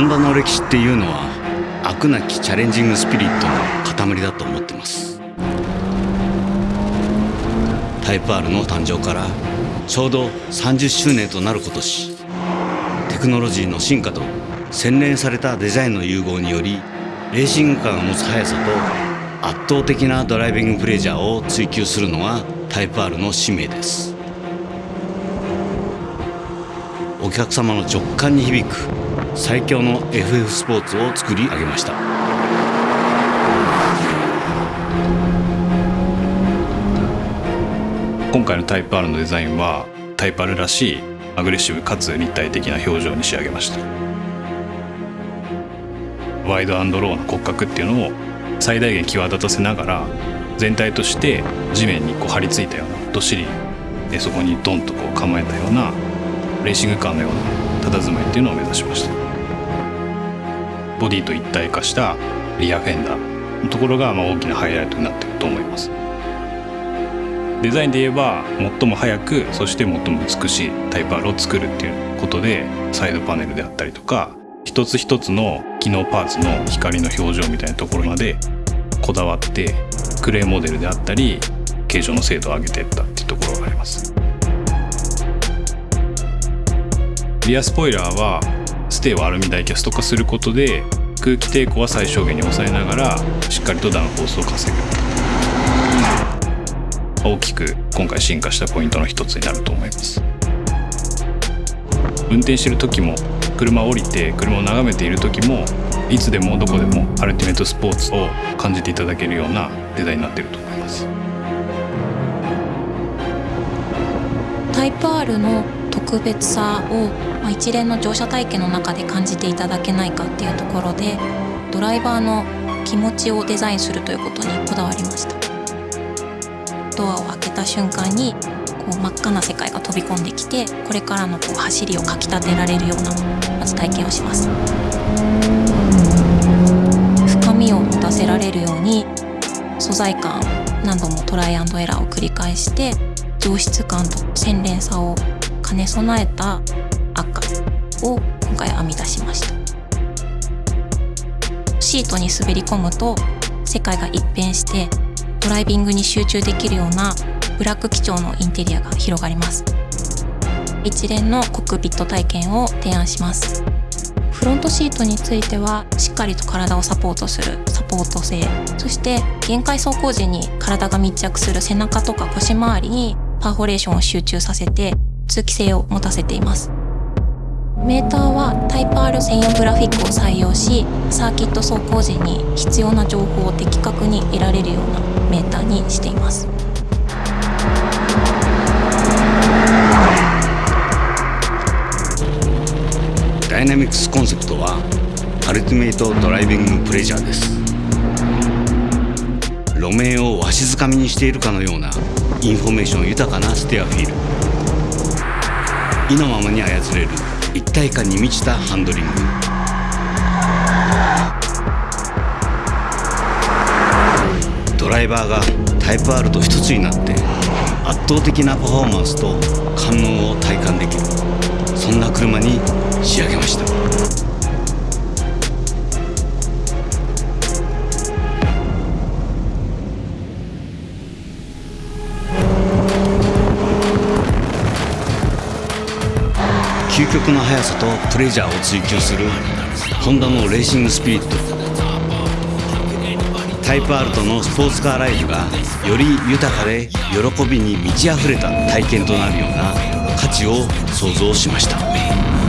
ンダの歴史っていうのは飽くなきチャレンジングスピリットの塊だと思ってます。タイプ R の誕生からちょうど30周年となる今年テクノロジーの進化と洗練されたデザインの融合によりレーシングカーが持つ速さと圧倒的なドライビングプレジャーを追求するのがタイプ R の使命です。お客様の直感に響く最強の FF スポーツを作り上げました。今回のタイプ R のデザインはタイプ R らしいアグレッシブかつ立体的な表情に仕上げました。ワイドアンドローの骨格っていうのを最大限際立たせながら全体として地面にこう張り付いたようなどっしりそこにドンとこう構えたようなレーシングカーのような佇まいっていうのを目指しました。ボディと一体化したリアフェンダーのところがまあ大きなハイライトになってると思います。デザインで言えば最も速くそして最も美しいタイプ R を作るっていうことでサイドパネルであったりとか一つ一つの機能パーツの光の表情みたいなところまでこだわってクレーモデルであったり形状の精度を上げていったっていうところがあります。リアスポイラーはステーをアルミダイキャスト化することで空気抵抗は最小限に抑えながらしっかりとダウンフォースを稼ぐ。大きく今回進化したポイントの一つになると思います。運転してる時も車を降りて車を眺めている時もいつでもどこでもアルティメットスポーツを感じていただけるようなデザインになっていると思います。タイプ R の特別さを、ま、一連の乗車体験の中で感じていただけないかっていうところでドライバーの気持ちをデザインするということにこだわりました。ドアを開けた瞬間にこう真っ赤な世界が飛び込んできてこれからのこう走りをかきたてられるようなまず体験をします。深みを持たせられるように素材感何度もトライアンドエラーを繰り返して上質感と洗練さを兼ね備えた赤を今回編み出しました。シートに滑り込むと世界が一変してドライビングに集中できるようなブラック基調のインテリアが広がります。一連のコックピット体験を提案します。フロントシートについてはしっかりと体をサポートするサポート性そして限界走行時に体が密着する背中とか腰回りにパーフォレーションを集中させて通気性を持たせています。メーターはタイプ R 専用グラフィックを採用しサーキット走行時に必要な情報を的確に得られるようなメーターにしています。ダイナミクスコンセプトは Ultimate Driving Pleasure です。路面をわしづかみにしているかのようなインフォメーション豊かなステアフィール。意のままに操れる。一体感に満ちたハンドリング。ドライバーがタイプ R と一つになって圧倒的なパフォーマンスと感能を体感できる。そんな車に仕上げました。極の速さとプレジャーを追求するホンダのレーシングスピリットタイプ R とのスポーツカーライフがより豊かで喜びに満ち溢れた体験となるような価値を創造しました。